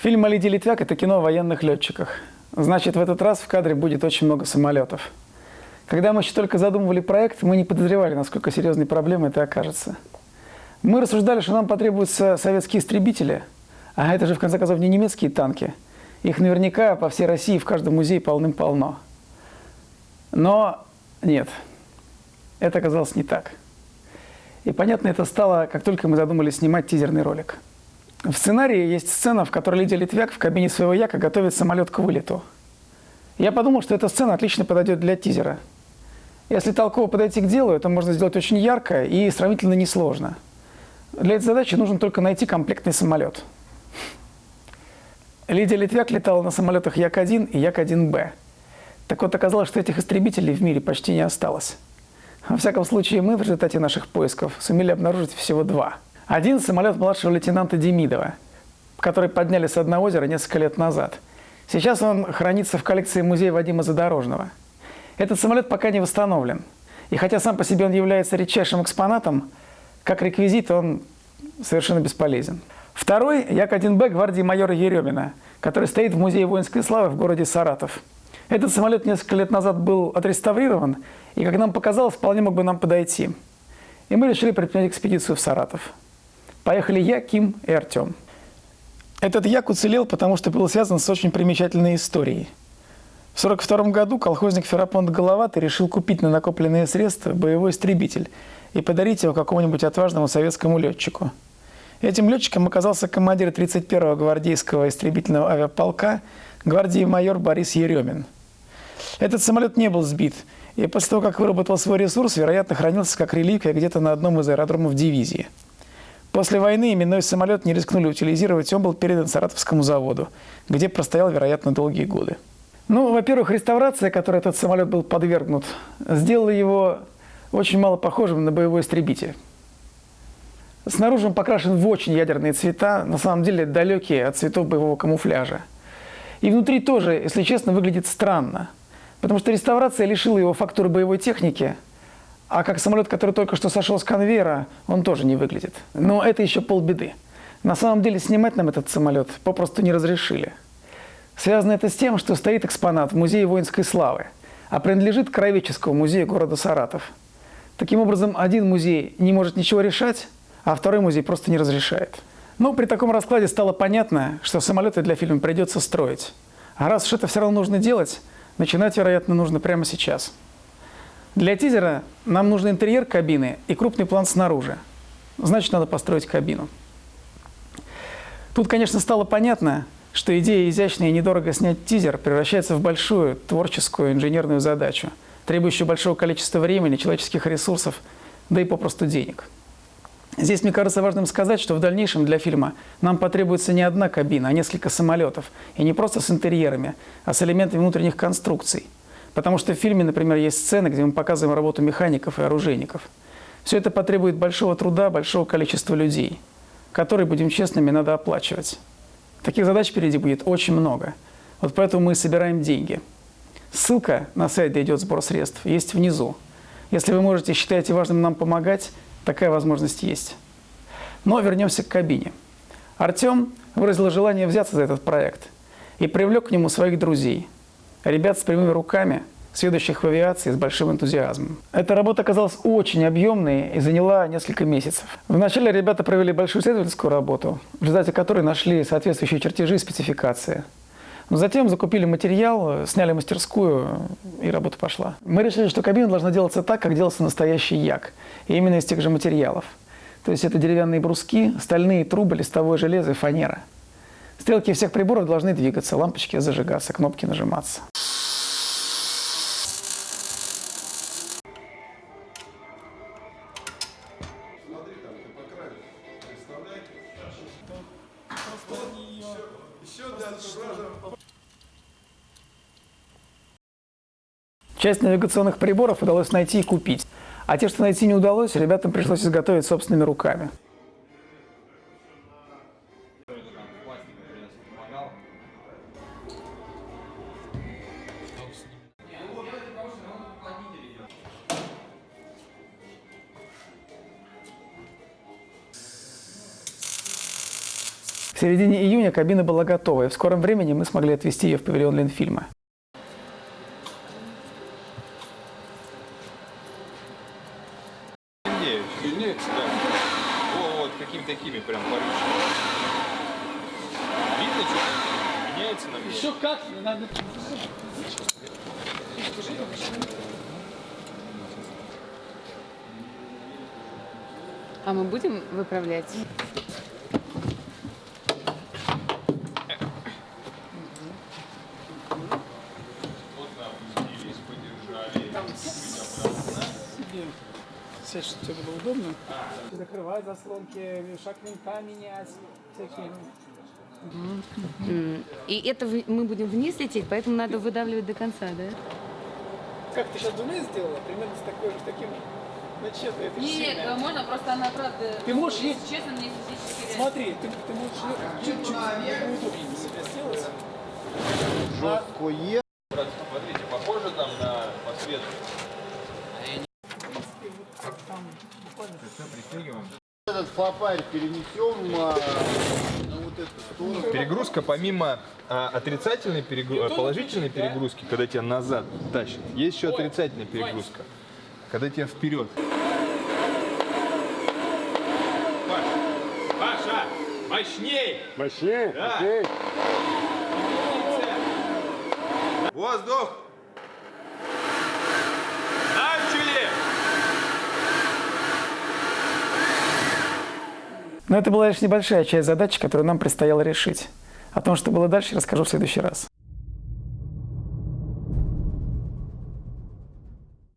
Фильм о Лидии Литвяк – это кино о военных летчиках. Значит, в этот раз в кадре будет очень много самолетов. Когда мы еще только задумывали проект, мы не подозревали, насколько серьезной проблемой это окажется. Мы рассуждали, что нам потребуются советские истребители, а это же, в конце концов, не немецкие танки. Их наверняка по всей России в каждом музее полным-полно. Но нет, это оказалось не так. И понятно это стало, как только мы задумали снимать тизерный ролик. В сценарии есть сцена, в которой Лидия Литвяк в кабине своего яка готовит самолет к вылету. Я подумал, что эта сцена отлично подойдет для тизера. Если толково подойти к делу, это можно сделать очень ярко и сравнительно несложно. Для этой задачи нужно только найти комплектный самолет. Лидия Литвяк летала на самолетах Як-1 и Як-1Б. Так вот, оказалось, что этих истребителей в мире почти не осталось. Во всяком случае, мы в результате наших поисков сумели обнаружить всего два – один самолет младшего лейтенанта Демидова, который подняли с одного озера несколько лет назад. Сейчас он хранится в коллекции музея Вадима Задорожного. Этот самолет пока не восстановлен. И хотя сам по себе он является редчайшим экспонатом, как реквизит он совершенно бесполезен. Второй – Як-1Б гвардии майора Еремина, который стоит в Музее воинской славы в городе Саратов. Этот самолет несколько лет назад был отреставрирован, и, как нам показалось, вполне мог бы нам подойти. И мы решили предпринять экспедицию в Саратов. Поехали я, Ким и Артем. Этот як уцелел, потому что был связан с очень примечательной историей. В 1942 году колхозник Ферапонт Головатый решил купить на накопленные средства боевой истребитель и подарить его какому-нибудь отважному советскому летчику. Этим летчиком оказался командир 31-го гвардейского истребительного авиаполка гвардии майор Борис Еремин. Этот самолет не был сбит, и после того, как выработал свой ресурс, вероятно, хранился как реликвия где-то на одном из аэродромов дивизии – После войны именной самолет не рискнули утилизировать, он был передан Саратовскому заводу, где простоял, вероятно, долгие годы. Ну, во-первых, реставрация, которой этот самолет был подвергнут, сделала его очень мало похожим на боевой истребитель. Снаружи он покрашен в очень ядерные цвета, на самом деле далекие от цветов боевого камуфляжа. И внутри тоже, если честно, выглядит странно, потому что реставрация лишила его фактуры боевой техники – а как самолет, который только что сошел с конвейера, он тоже не выглядит. Но это еще полбеды. На самом деле снимать нам этот самолет попросту не разрешили. Связано это с тем, что стоит экспонат в Музее воинской славы, а принадлежит Краеведческому музею города Саратов. Таким образом, один музей не может ничего решать, а второй музей просто не разрешает. Но при таком раскладе стало понятно, что самолеты для фильма придется строить. А раз уж это все равно нужно делать, начинать, вероятно, нужно прямо сейчас. Для тизера нам нужен интерьер кабины и крупный план снаружи. Значит, надо построить кабину. Тут, конечно, стало понятно, что идея изящно и недорого снять тизер превращается в большую творческую инженерную задачу, требующую большого количества времени, человеческих ресурсов, да и попросту денег. Здесь, мне кажется, важным сказать, что в дальнейшем для фильма нам потребуется не одна кабина, а несколько самолетов. И не просто с интерьерами, а с элементами внутренних конструкций – Потому что в фильме, например, есть сцены, где мы показываем работу механиков и оружейников. Все это потребует большого труда, большого количества людей, которые, будем честными, надо оплачивать. Таких задач впереди будет очень много. Вот поэтому мы собираем деньги. Ссылка на сайт, где идет сбор средств, есть внизу. Если вы можете, считаете важным нам помогать, такая возможность есть. Но вернемся к кабине. Артем выразил желание взяться за этот проект и привлек к нему своих друзей – ребят с прямыми руками, следующих в авиации с большим энтузиазмом. Эта работа оказалась очень объемной и заняла несколько месяцев. Вначале ребята провели большую исследовательскую работу, в результате которой нашли соответствующие чертежи и спецификации. Но затем закупили материал, сняли мастерскую, и работа пошла. Мы решили, что кабина должна делаться так, как делался настоящий як, и именно из тех же материалов. То есть это деревянные бруски, стальные трубы, листовое железо и фанера. Стрелки всех приборов должны двигаться, лампочки зажигаться, кнопки нажиматься. Часть навигационных приборов удалось найти и купить, а те, что найти не удалось, ребятам пришлось изготовить собственными руками. К середине июня кабина была готова, и в скором времени мы смогли отвезти ее в павильон Ленфильма. Сильнее. Сильнее? Да. Вот какими такими прям порывшими. Видно что Меняется на мне. Еще как? Надо... А мы будем выправлять? Сядь, чтобы тебе было удобно. Закрывать заслонки, шаг винта менять, всякие. И это мы будем вниз лететь, поэтому надо выдавливать до конца, да? Как ты сейчас двумя сделала? Примерно с такой же, с таким начетом. Это Нет, сильно. можно, просто она правда... Ты можешь если есть- Честно, мне физически... Смотри, ты, ты можешь чуть-чуть удобнее себя сделать. Жесткое. Этот флопарь перенесем а, на вот эту сторону. Перегрузка помимо а, отрицательной перегру- а, положительной перегрузки, когда тебя назад тащит, есть еще отрицательная перегрузка, когда тебя вперед. Паша, Паша, мощней! Мощнее? Да. Окей. Воздух! Но это была лишь небольшая часть задачи, которую нам предстояло решить. О том, что было дальше, расскажу в следующий раз.